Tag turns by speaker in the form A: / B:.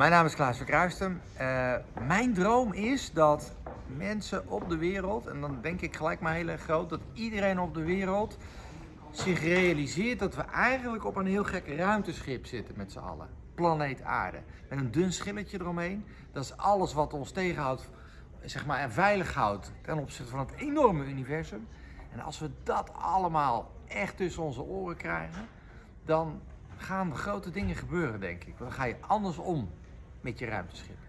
A: Mijn naam is Klaas Verkruisten. Uh, mijn droom is dat mensen op de wereld, en dan denk ik gelijk maar heel erg groot, dat iedereen op de wereld zich realiseert dat we eigenlijk op een heel gek ruimteschip zitten met z'n allen. Planeet Aarde. Met een dun schilletje eromheen. Dat is alles wat ons tegenhoudt, zeg maar, en veilig houdt ten opzichte van het enorme universum. En als we dat allemaal echt tussen onze oren krijgen, dan gaan grote dingen gebeuren, denk ik. Dan ga je anders om met je ruimteschip.